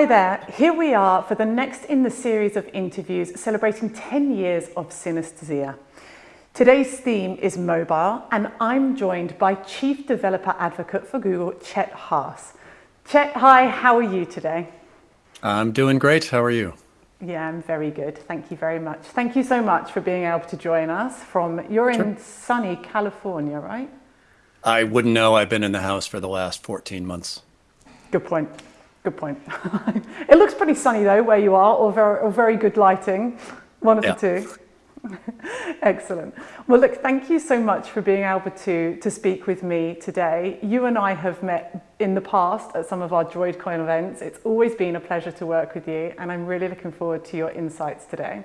Hi there, here we are for the next in the series of interviews celebrating 10 years of synesthesia. Today's theme is mobile and I'm joined by Chief Developer Advocate for Google, Chet Haase. Chet, hi, how are you today? I'm doing great, how are you? Yeah, I'm very good. Thank you very much. Thank you so much for being able to join us from, you're in sunny California, right? I wouldn't know. I've been in the house for the last 14 months. Good point. Good point. it looks pretty sunny though, where you are, or very, or very good lighting. One of yeah. the two. Excellent. Well, look, thank you so much for being able to, to speak with me today. You and I have met in the past at some of our DroidCon events. It's always been a pleasure to work with you, and I'm really looking forward to your insights today.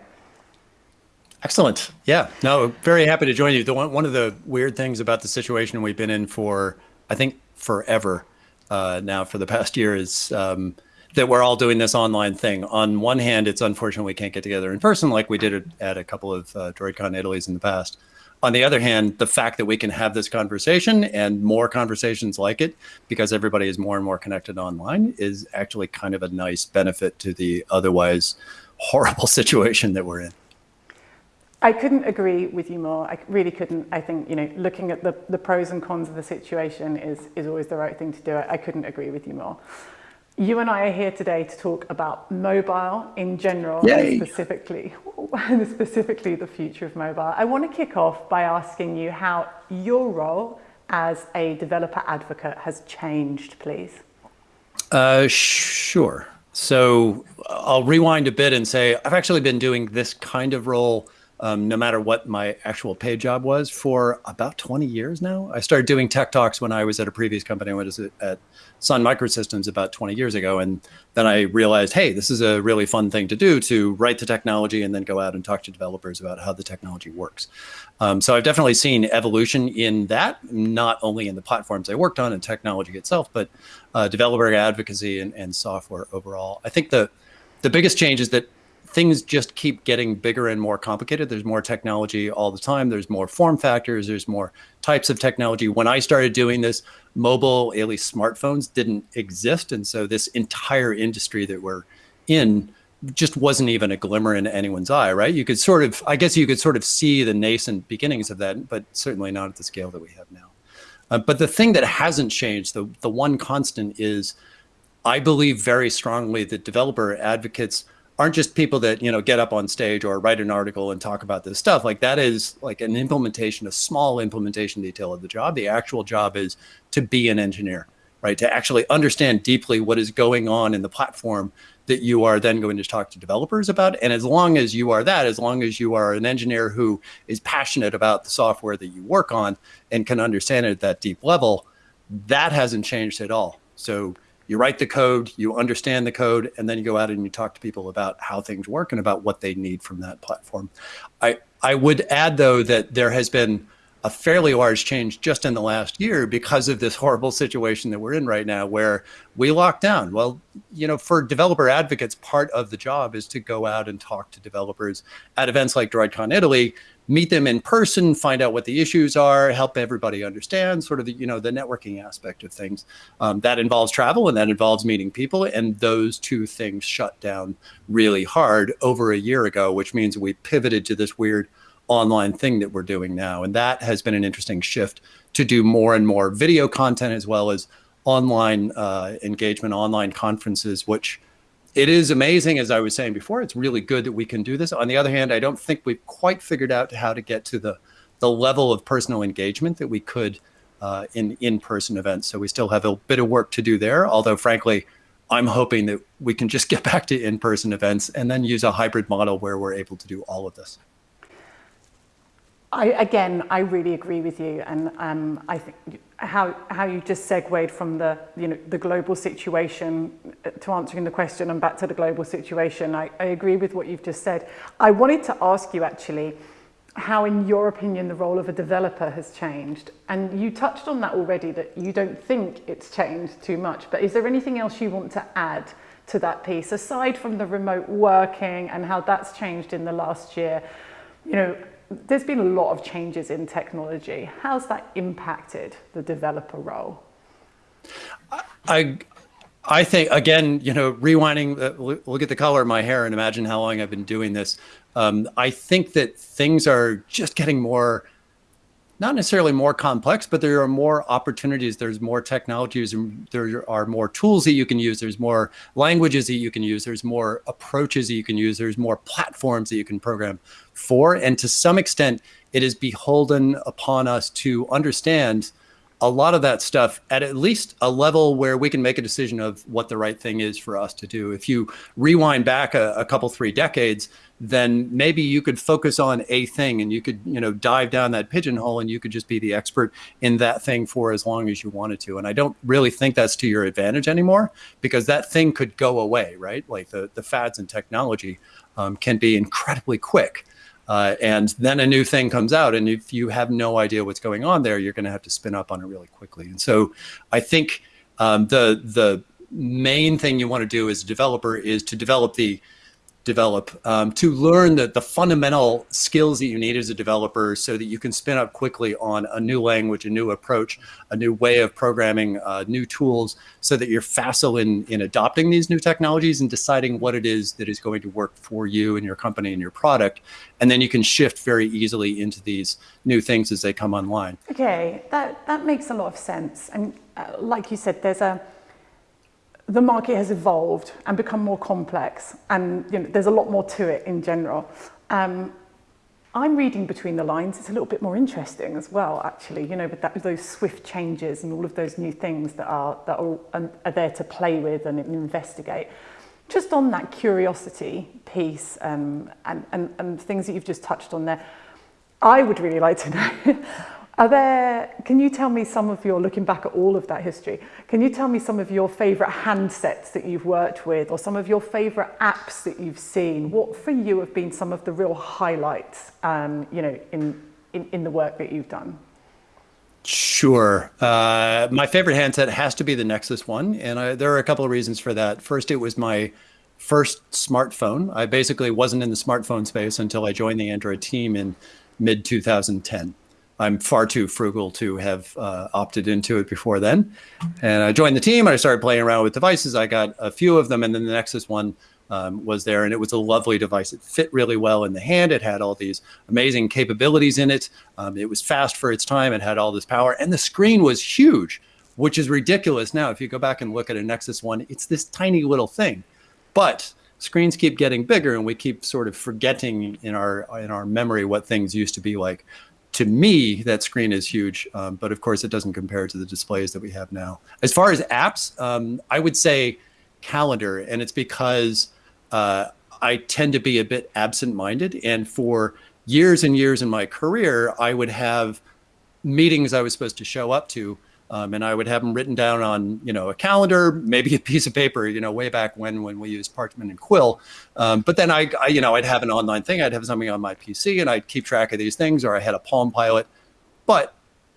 Excellent. Yeah, no, very happy to join you. The one, one of the weird things about the situation we've been in for, I think, forever uh, now for the past year is um, that we're all doing this online thing. On one hand, it's unfortunate we can't get together in person like we did at a couple of uh, DroidCon Italy's in the past. On the other hand, the fact that we can have this conversation and more conversations like it because everybody is more and more connected online is actually kind of a nice benefit to the otherwise horrible situation that we're in. I couldn't agree with you more. I really couldn't. I think, you know, looking at the, the pros and cons of the situation is, is always the right thing to do. I couldn't agree with you more. You and I are here today to talk about mobile in general, and specifically, specifically the future of mobile. I want to kick off by asking you how your role as a developer advocate has changed, please. Uh, sure. So I'll rewind a bit and say I've actually been doing this kind of role um, no matter what my actual paid job was for about 20 years now. I started doing tech talks when I was at a previous company. I was at Sun Microsystems about 20 years ago. And then I realized, hey, this is a really fun thing to do to write the technology and then go out and talk to developers about how the technology works. Um, so I've definitely seen evolution in that, not only in the platforms I worked on and technology itself, but uh, developer advocacy and, and software overall. I think the the biggest change is that things just keep getting bigger and more complicated. There's more technology all the time. There's more form factors. There's more types of technology. When I started doing this, mobile, at least smartphones, didn't exist. And so this entire industry that we're in just wasn't even a glimmer in anyone's eye, right? You could sort of, I guess you could sort of see the nascent beginnings of that, but certainly not at the scale that we have now. Uh, but the thing that hasn't changed, the, the one constant is, I believe very strongly that developer advocates aren't just people that you know get up on stage or write an article and talk about this stuff. Like that is like an implementation a small implementation detail of the job. The actual job is to be an engineer right? To actually understand deeply what is going on in the platform that you are then going to talk to developers about. And as long as you are that as long as you are an engineer who is passionate about the software that you work on and can understand it at that deep level that hasn't changed at all. So you write the code, you understand the code, and then you go out and you talk to people about how things work and about what they need from that platform. I, I would add, though, that there has been a fairly large change just in the last year because of this horrible situation that we're in right now where we lock down. Well, you know, for developer advocates, part of the job is to go out and talk to developers at events like DroidCon Italy meet them in person, find out what the issues are, help everybody understand sort of the, you know, the networking aspect of things. Um, that involves travel and that involves meeting people. And those two things shut down really hard over a year ago, which means we pivoted to this weird online thing that we're doing now. And that has been an interesting shift to do more and more video content as well as online uh, engagement, online conferences, which it is amazing, as I was saying before, it's really good that we can do this. On the other hand, I don't think we've quite figured out how to get to the, the level of personal engagement that we could uh, in in-person events. So we still have a bit of work to do there. Although frankly, I'm hoping that we can just get back to in-person events and then use a hybrid model where we're able to do all of this. I, again, I really agree with you, and um, I think how how you just segued from the you know the global situation uh, to answering the question and back to the global situation. I, I agree with what you've just said. I wanted to ask you actually how, in your opinion, the role of a developer has changed, and you touched on that already that you don't think it's changed too much. But is there anything else you want to add? to that piece aside from the remote working and how that's changed in the last year you know there's been a lot of changes in technology. How's that impacted the developer role? I, I think again, you know, rewinding, uh, look at the color of my hair and imagine how long I've been doing this. Um, I think that things are just getting more, not necessarily more complex, but there are more opportunities. There's more technologies, and there are more tools that you can use. There's more languages that you can use. There's more approaches that you can use. There's more platforms that you can program for, and to some extent, it is beholden upon us to understand a lot of that stuff at at least a level where we can make a decision of what the right thing is for us to do. If you rewind back a, a, couple, three decades, then maybe you could focus on a thing and you could, you know, dive down that pigeonhole and you could just be the expert in that thing for as long as you wanted to. And I don't really think that's to your advantage anymore because that thing could go away, right? Like the, the fads and technology um, can be incredibly quick. Uh, and then a new thing comes out, and if you have no idea what's going on there, you're going to have to spin up on it really quickly. And so, I think um, the the main thing you want to do as a developer is to develop the develop um, to learn the, the fundamental skills that you need as a developer so that you can spin up quickly on a new language, a new approach, a new way of programming, uh, new tools, so that you're facile in, in adopting these new technologies and deciding what it is that is going to work for you and your company and your product. And then you can shift very easily into these new things as they come online. Okay, that, that makes a lot of sense. And uh, like you said, there's a the market has evolved and become more complex and you know, there's a lot more to it in general. Um, I'm reading between the lines. It's a little bit more interesting as well, actually, you know, with, that, with those swift changes and all of those new things that are, that are, um, are there to play with and investigate. Just on that curiosity piece um, and, and, and things that you've just touched on there, I would really like to know Are there, can you tell me some of your, looking back at all of that history, can you tell me some of your favourite handsets that you've worked with or some of your favourite apps that you've seen? What for you have been some of the real highlights, um, you know, in, in, in the work that you've done? Sure. Uh, my favorite handset has to be the Nexus One, and I, there are a couple of reasons for that. First, it was my first smartphone. I basically wasn't in the smartphone space until I joined the Android team in mid 2010. I'm far too frugal to have uh, opted into it before then. And I joined the team and I started playing around with devices. I got a few of them, and then the Nexus one um, was there, and it was a lovely device. It fit really well in the hand. It had all these amazing capabilities in it. Um, it was fast for its time. It had all this power, and the screen was huge, which is ridiculous now. If you go back and look at a Nexus one, it's this tiny little thing, but screens keep getting bigger and we keep sort of forgetting in our in our memory what things used to be like to me, that screen is huge, um, but of course it doesn't compare to the displays that we have now. As far as apps, um, I would say calendar, and it's because uh, I tend to be a bit absent-minded, and for years and years in my career, I would have meetings I was supposed to show up to um, and I would have them written down on, you know, a calendar, maybe a piece of paper, you know, way back when when we used parchment and quill. Um, but then I, I, you know, I'd have an online thing. I'd have something on my PC, and I'd keep track of these things, or I had a Palm Pilot. But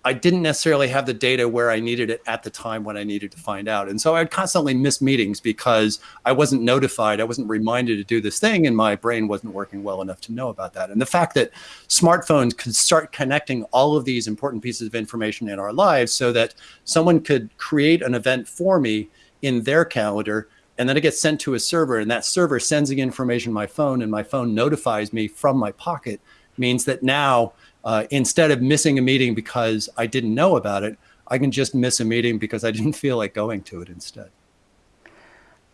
I didn't necessarily have the data where I needed it at the time when I needed to find out. And so I'd constantly miss meetings because I wasn't notified, I wasn't reminded to do this thing, and my brain wasn't working well enough to know about that. And the fact that smartphones could start connecting all of these important pieces of information in our lives so that someone could create an event for me in their calendar and then it gets sent to a server and that server sends the information to my phone and my phone notifies me from my pocket means that now uh, instead of missing a meeting because I didn't know about it, I can just miss a meeting because I didn't feel like going to it instead.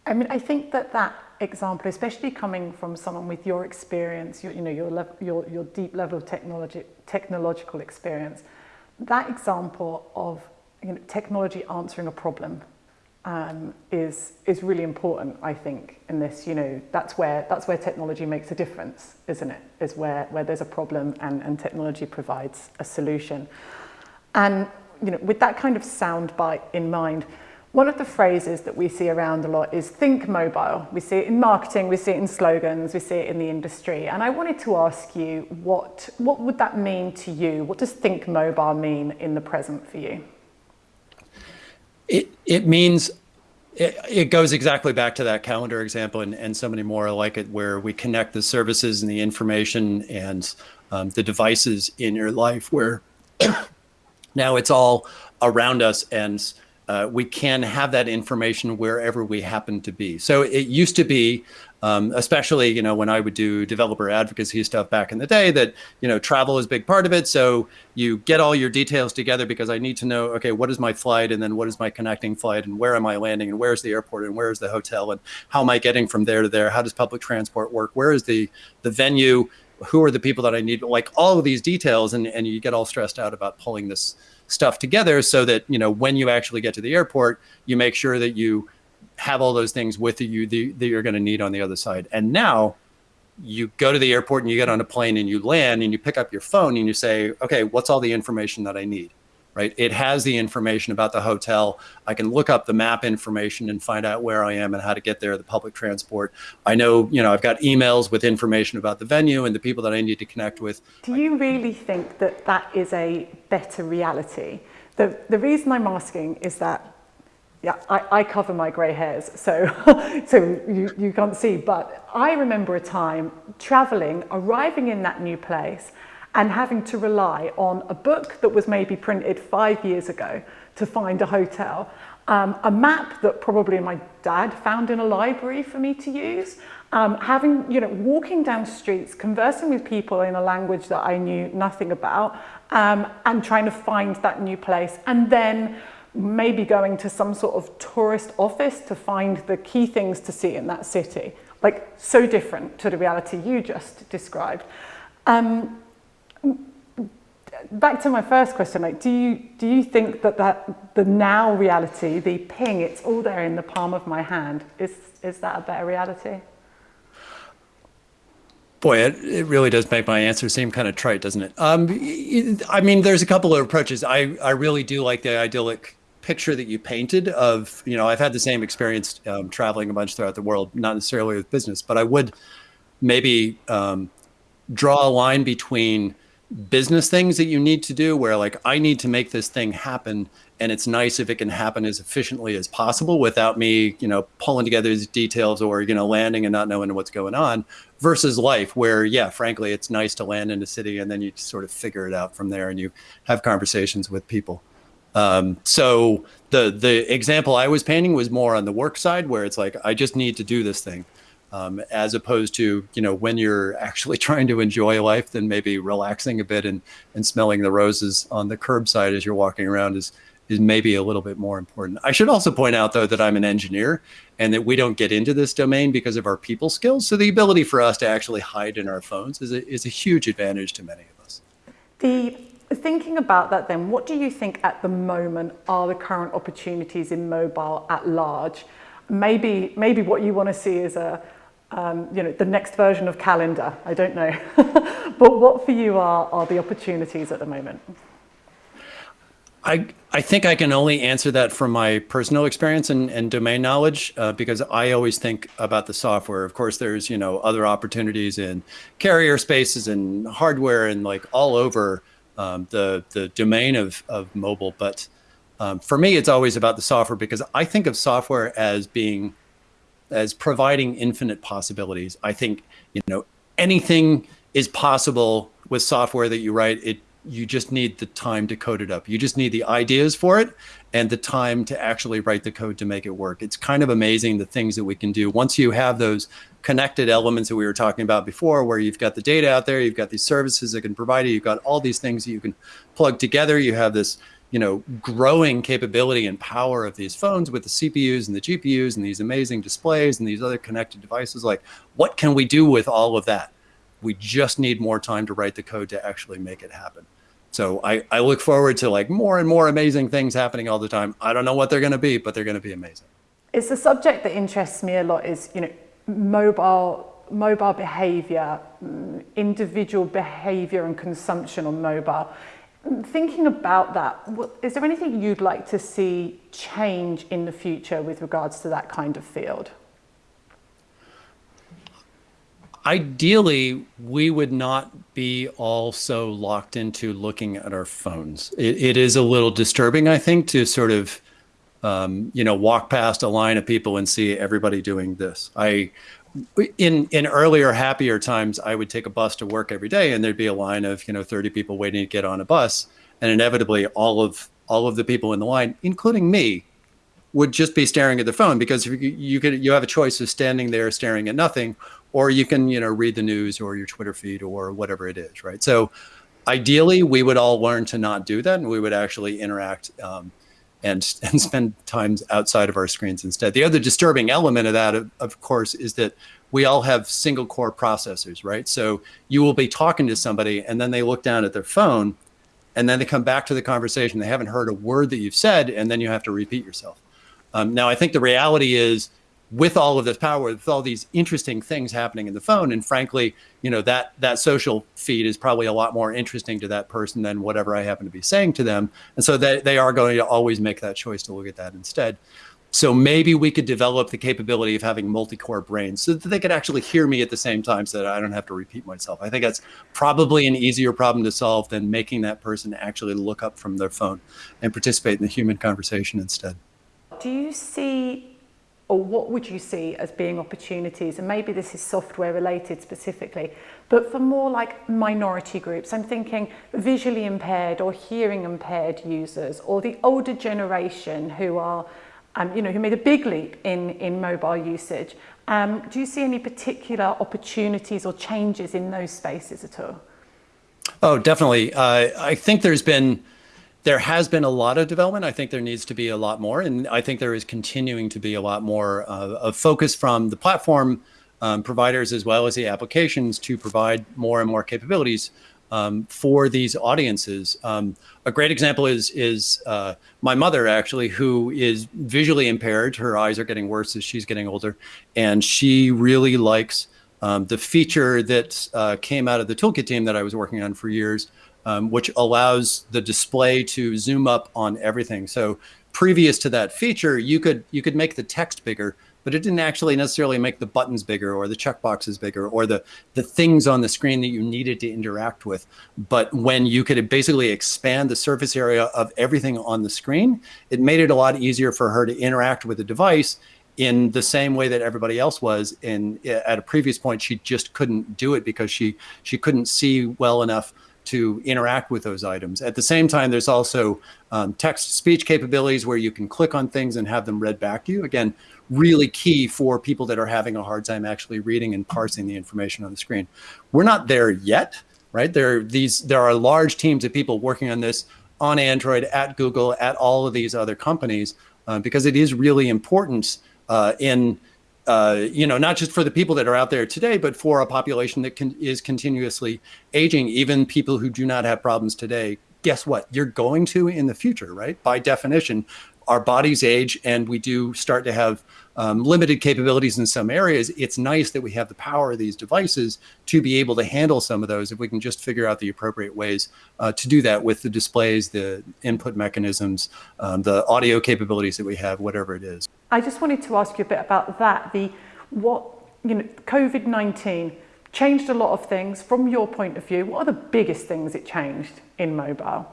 I mean, I think that that example, especially coming from someone with your experience, your, you know, your, your, your deep level of technology, technological experience, that example of you know, technology answering a problem um, is is really important. I think in this, you know, that's where that's where technology makes a difference, isn't it? Is where where there's a problem and and technology provides a solution. And you know, with that kind of soundbite in mind, one of the phrases that we see around a lot is think mobile. We see it in marketing, we see it in slogans, we see it in the industry. And I wanted to ask you what what would that mean to you? What does think mobile mean in the present for you? It, it means it, it goes exactly back to that calendar example and, and so many more like it where we connect the services and the information and um, the devices in your life where now it's all around us and uh, we can have that information wherever we happen to be. So it used to be, um, especially you know when I would do developer advocacy stuff back in the day, that you know travel is a big part of it. So you get all your details together because I need to know, okay, what is my flight, and then what is my connecting flight, and where am I landing, and where's the airport, and where's the hotel, and how am I getting from there to there? How does public transport work? Where is the the venue? Who are the people that I need? Like all of these details, and and you get all stressed out about pulling this stuff together so that you know when you actually get to the airport you make sure that you have all those things with you that you're going to need on the other side and now you go to the airport and you get on a plane and you land and you pick up your phone and you say okay what's all the information that i need right? It has the information about the hotel. I can look up the map information and find out where I am and how to get there, the public transport. I know, you know, I've got emails with information about the venue and the people that I need to connect with. Do you really think that that is a better reality? The, the reason I'm asking is that yeah, I, I cover my grey hairs, so, so you, you can't see, but I remember a time travelling, arriving in that new place, and having to rely on a book that was maybe printed five years ago to find a hotel, um, a map that probably my dad found in a library for me to use, um, having, you know, walking down streets, conversing with people in a language that I knew nothing about, um, and trying to find that new place, and then maybe going to some sort of tourist office to find the key things to see in that city. Like, so different to the reality you just described. Um, back to my first question, like, do you, do you think that, that the now reality, the ping, it's all there in the palm of my hand, is, is that a better reality? Boy, it, it really does make my answer seem kind of trite, doesn't it? Um, I mean, there's a couple of approaches. I, I really do like the idyllic picture that you painted of, you know, I've had the same experience um, traveling a bunch throughout the world, not necessarily with business, but I would maybe um, draw a line between business things that you need to do where like I need to make this thing happen and it's nice if it can happen as efficiently as possible without me, you know, pulling together these details or, you know, landing and not knowing what's going on versus life where, yeah, frankly, it's nice to land in a city and then you sort of figure it out from there and you have conversations with people. Um, so the, the example I was painting was more on the work side where it's like, I just need to do this thing um, as opposed to you know when you're actually trying to enjoy life then maybe relaxing a bit and and smelling the roses on the curbside as you're walking around is is maybe a little bit more important. I should also point out though that I'm an engineer and that we don't get into this domain because of our people skills. So the ability for us to actually hide in our phones is a, is a huge advantage to many of us. The thinking about that then, what do you think at the moment are the current opportunities in mobile at large? Maybe, maybe what you want to see is a, um, you know, the next version of calendar, I don't know. but what for you are, are the opportunities at the moment? I, I think I can only answer that from my personal experience and, and domain knowledge uh, because I always think about the software. Of course, there's, you know, other opportunities in carrier spaces and hardware and like all over um, the, the domain of, of mobile. But um, for me, it's always about the software because I think of software as being as providing infinite possibilities. I think, you know, anything is possible with software that you write. It you just need the time to code it up. You just need the ideas for it and the time to actually write the code to make it work. It's kind of amazing the things that we can do once you have those connected elements that we were talking about before, where you've got the data out there, you've got these services that can provide it, you've got all these things that you can plug together. You have this you know, growing capability and power of these phones with the CPUs and the GPUs and these amazing displays and these other connected devices. Like, what can we do with all of that? We just need more time to write the code to actually make it happen. So I, I look forward to like more and more amazing things happening all the time. I don't know what they're going to be, but they're going to be amazing. It's a subject that interests me a lot is, you know, mobile mobile behavior, mm, individual behavior and consumption on mobile thinking about that, is there anything you'd like to see change in the future with regards to that kind of field? Ideally, we would not be all so locked into looking at our phones. it, it is a little disturbing, I think, to sort of, um, you know, walk past a line of people and see everybody doing this. I in in earlier happier times i would take a bus to work every day and there'd be a line of you know 30 people waiting to get on a bus and inevitably all of all of the people in the line including me would just be staring at the phone because you, you could you have a choice of standing there staring at nothing, or you can you know read the news or your Twitter feed or whatever it is, right? So ideally, we would all learn to not do that, and we would actually interact. Um, and, and spend times outside of our screens instead. The other disturbing element of that, of, of course, is that we all have single core processors, right? So you will be talking to somebody and then they look down at their phone and then they come back to the conversation. They haven't heard a word that you've said, and then you have to repeat yourself. Um, now, I think the reality is with all of this power, with all these interesting things happening in the phone, and frankly, you know, that that social feed is probably a lot more interesting to that person than whatever I happen to be saying to them. And so they, they are going to always make that choice to look at that instead. So maybe we could develop the capability of having multi-core brains so that they could actually hear me at the same time so that I don't have to repeat myself. I think that's probably an easier problem to solve than making that person actually look up from their phone and participate in the human conversation instead. Do you see, or what would you see as being opportunities, and maybe this is software related specifically, but for more like minority groups, I'm thinking visually impaired or hearing impaired users, or the older generation who are um, you know, who made a big leap in, in mobile usage. Um, do you see any particular opportunities or changes in those spaces at all? Oh, definitely. Uh, I think there's been, there has been a lot of development. I think there needs to be a lot more. And I think there is continuing to be a lot more uh, of focus from the platform um, providers as well as the applications to provide more and more capabilities um, for these audiences. Um, a great example is is uh, my mother actually, who is visually impaired. Her eyes are getting worse as she's getting older, and she really likes um, the feature that uh, came out of the toolkit team that I was working on for years, um, which allows the display to zoom up on everything. So previous to that feature, you could you could make the text bigger, but it didn't actually necessarily make the buttons bigger or the checkboxes bigger or the, the things on the screen that you needed to interact with. But when you could basically expand the surface area of everything on the screen, it made it a lot easier for her to interact with the device in the same way that everybody else was. And at a previous point, she just couldn't do it because she, she couldn't see well enough to interact with those items. At the same time, there's also um, text speech capabilities where you can click on things and have them read back to you. Again, really key for people that are having a hard time actually reading and parsing the information on the screen. We're not there yet, right? There are these, there are large teams of people working on this on Android, at Google, at all of these other companies, uh, because it is really important uh, in uh, you know, not just for the people that are out there today, but for a population that can, is continuously aging, even people who do not have problems today. Guess what? You're going to in the future, right? By definition, our bodies age and we do start to have um, limited capabilities in some areas, it's nice that we have the power of these devices to be able to handle some of those if we can just figure out the appropriate ways uh, to do that with the displays, the input mechanisms, um, the audio capabilities that we have, whatever it is. I just wanted to ask you a bit about that. The what you know, COVID-19 changed a lot of things from your point of view. What are the biggest things it changed in mobile?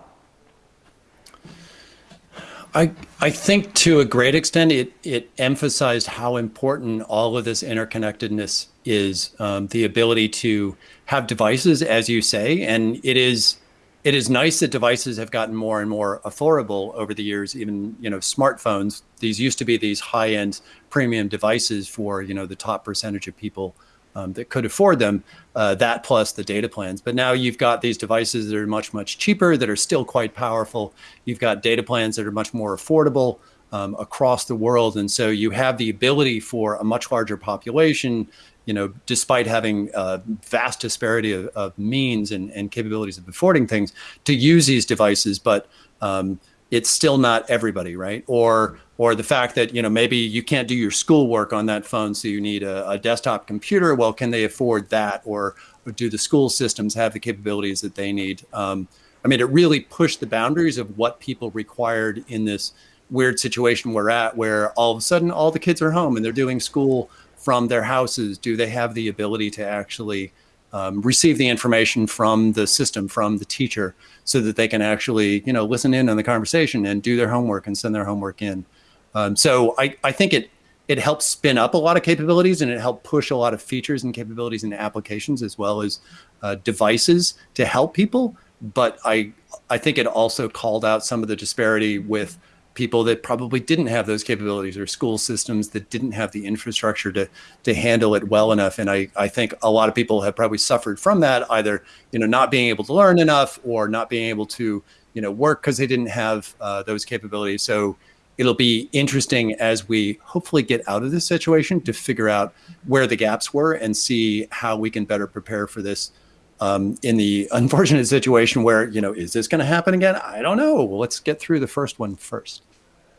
I, I think to a great extent, it, it emphasized how important all of this interconnectedness is, um, the ability to have devices, as you say, and it is it is nice that devices have gotten more and more affordable over the years. Even you know smartphones; these used to be these high-end premium devices for you know the top percentage of people um, that could afford them, uh, that plus the data plans. But now you've got these devices that are much, much cheaper, that are still quite powerful. You've got data plans that are much more affordable um, across the world. And so you have the ability for a much larger population, you know, despite having a vast disparity of, of means and, and capabilities of affording things, to use these devices. But um, it's still not everybody, right? Or or the fact that you know maybe you can't do your schoolwork on that phone, so you need a, a desktop computer. Well, can they afford that, or, or, do the school systems have the capabilities that they need? Um, I mean, it really pushed the boundaries of what people required in this weird situation we're at, where all of a sudden all the kids are home and they're doing school from their houses. Do they have the ability to actually um, receive the information from the system, from the teacher, so that they can actually, you know, listen in on the conversation and do their homework and send their homework in. Um, so I, I think it it helps spin up a lot of capabilities and it helped push a lot of features and capabilities into applications as well as uh, devices to help people. But I I think it also called out some of the disparity with people that probably didn't have those capabilities or school systems that didn't have the infrastructure to to handle it well enough. And i i think a lot of people have probably suffered from that either you know not being able to learn enough or not being able to you know work because they didn't have uh, those capabilities. So it'll be interesting as we hopefully get out of this situation to figure out where the gaps were and see how we can better prepare for this um, in the unfortunate situation where, you know, is this going to happen again? I don't know. Well, let's get through the first one first.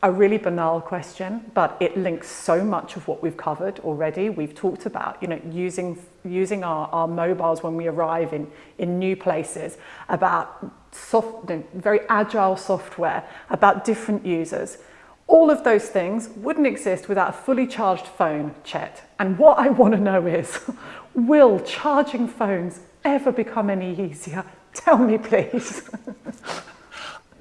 A really banal question, but it links so much of what we've covered already. We've talked about, you know, using using our, our mobiles when we arrive in, in new places, about soft, very agile software, about different users. All of those things wouldn't exist without a fully charged phone, Chet. And what I want to know is, will charging phones ever become any easier? Tell me, please.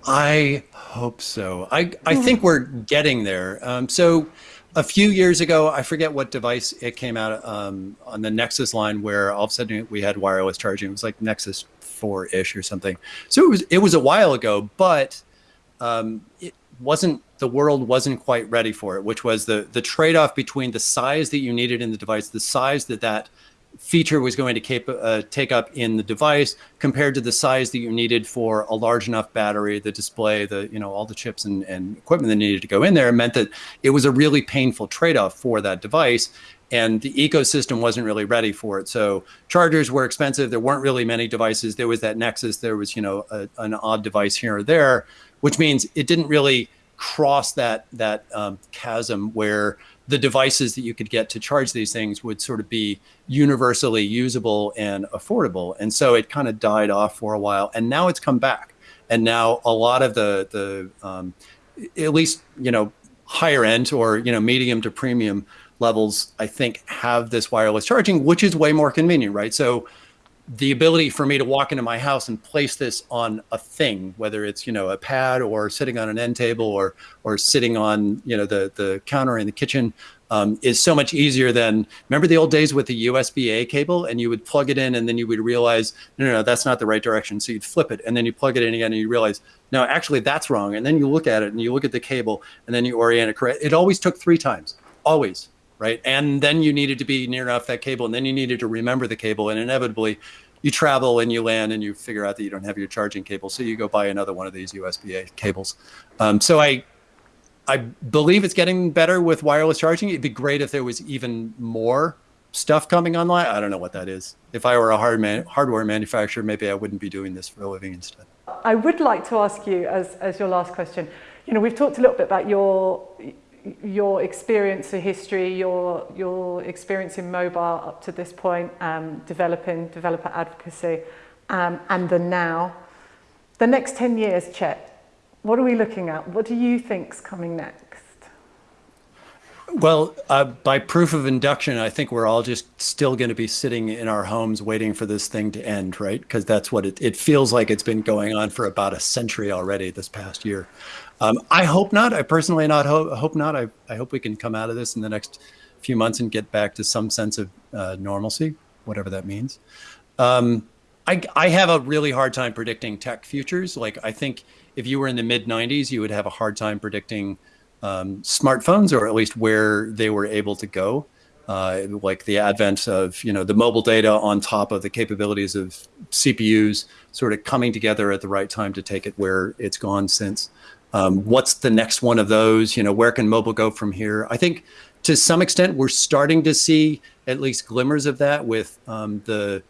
I hope so. I, I think we're getting there. Um, so a few years ago, I forget what device it came out um, on the Nexus line where all of a sudden we had wireless charging. It was like Nexus 4-ish or something. So it was it was a while ago, but um, it wasn't the world wasn't quite ready for it, which was the the trade-off between the size that you needed in the device, the size that that feature was going to keep, uh, take up in the device compared to the size that you needed for a large enough battery, the display, the you know all the chips and, and equipment that needed to go in there meant that it was a really painful trade-off for that device and the ecosystem wasn't really ready for it. So chargers were expensive. There weren't really many devices. There was that Nexus. There was you know a, an odd device here or there, which means it didn't really cross that that um, chasm where the devices that you could get to charge these things would sort of be universally usable and affordable. And so it kind of died off for a while, and now it's come back. And now a lot of the the um, at least you know higher end or you know medium to premium levels, I think have this wireless charging, which is way more convenient, right? So the ability for me to walk into my house and place this on a thing, whether it's you know a pad or sitting on an end table or or sitting on you know the the counter in the kitchen, um, is so much easier than remember the old days with the USB A cable and you would plug it in and then you would realize no, no no that's not the right direction. So you'd flip it and then you plug it in again and you realize no actually that's wrong. And then you look at it and you look at the cable and then you orient it correct. It always took three times, always right? And then you needed to be near enough that cable, and then you needed to remember the cable, and inevitably, you travel and you land and you figure out that you don't have your charging cable, so you go buy another one of these USB-A cables. Um, so I, I believe it's getting better with wireless charging. It'd be great if there was even more stuff coming online. I don't know what that is. If I were a hard man, hardware manufacturer, maybe I wouldn't be doing this for a living instead. I would like to ask you as, as your last question, you know, we've talked a little bit about your your experience of history, your, your experience in mobile up to this point, um, developing developer advocacy, um, and the now. The next 10 years, Chet, what are we looking at? What do you think's coming next? Well, uh, by proof of induction, I think we're all just still going to be sitting in our homes waiting for this thing to end, right? Because that's what it, it feels like it's been going on for about a century already this past year. Um, I hope not. I personally not ho- hope not. I, I hope we can come out of this in the next few months and get back to some sense of uh, normalcy, whatever that means. Um, I, I have a really hard time predicting tech futures. Like I think if you were in the mid 90s, you would have a hard time predicting um, smartphones or at least where they were able to go. Uh, like the advent of you know the mobile data on top of the capabilities of CPUs sort of coming together at the right time to take it where it's gone since. Um, what's the next one of those? You know, where can mobile go from here? I think to some extent we're starting to see at least glimmers of that with um, the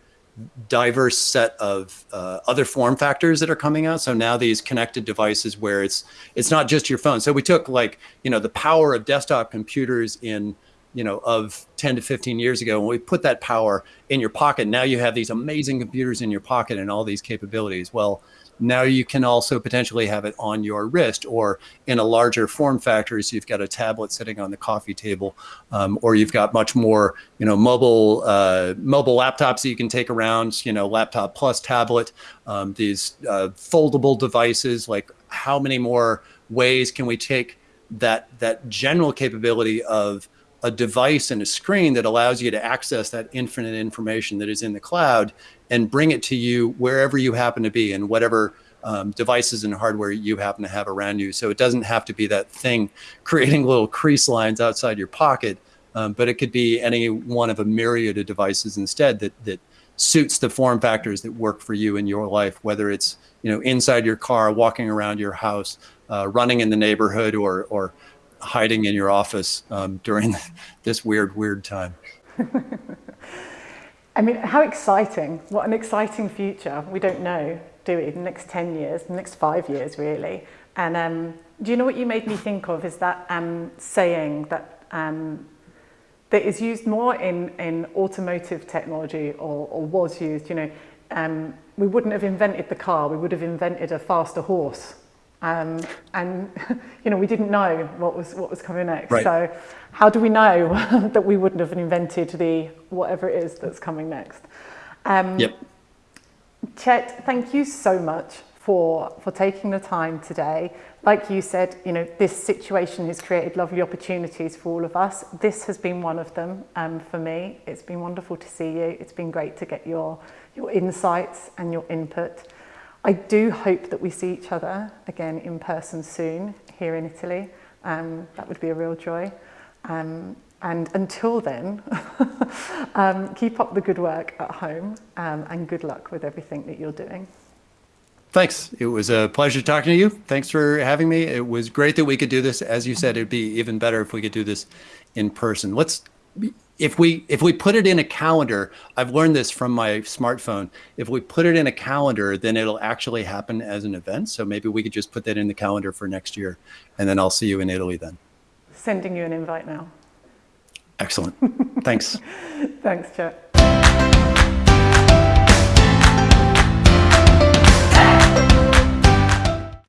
diverse set of uh, other form factors that are coming out. So now these connected devices where it's it's not just your phone. So we took like you know the power of desktop computers in you know of 10 to 15 years ago and we put that power in your pocket now you have these amazing computers in your pocket and all these capabilities well now you can also potentially have it on your wrist or in a larger form factor. So you've got a tablet sitting on the coffee table, um, or you've got much more, you know, mobile uh, mobile laptops that you can take around. You know, laptop plus tablet. Um, these uh, foldable devices. Like, how many more ways can we take that that general capability of a device and a screen that allows you to access that infinite information that is in the cloud and bring it to you wherever you happen to be and whatever um, devices and hardware you happen to have around you. So it doesn't have to be that thing creating little crease lines outside your pocket, um, but it could be any one of a myriad of devices instead that that suits the form factors that work for you in your life, whether it's you know inside your car, walking around your house, uh, running in the neighborhood, or or hiding in your office um, during this weird weird time. I mean, how exciting! What an exciting future. We don't know, do we? The next ten years, the next five years, really. And um, do you know what you made me think of? Is that um, saying that um, that is used more in, in automotive technology or, or was used, you know, um, we wouldn't have invented the car, we would have invented a faster horse. Um, and, you know, we didn't know what was, what was coming next. Right. So how do we know that we wouldn't have invented the whatever it is that's coming next? Um, Yep. Chet, thank you so much for, for taking the time today. Like you said, you know, this situation has created lovely opportunities for all of us. This has been one of them um, for me. It's been wonderful to see you. It's been great to get your, your insights and your input. I do hope that we see each other again in person soon here in Italy. Um, that would be a real joy. Um, and until then, um, keep up the good work at home um, and good luck with everything that you're doing. Thanks. It was a pleasure talking to you. Thanks for having me. It was great that we could do this. As you said, it'd be even better if we could do this in person. Let's if we if we put it in a calendar, I've learned this from my smartphone. If we put it in a calendar, then it'll actually happen as an event. So maybe we could just put that in the calendar for next year and then I'll see you in Italy then. Sending you an invite now. Excellent. Thanks. Thanks, Chet.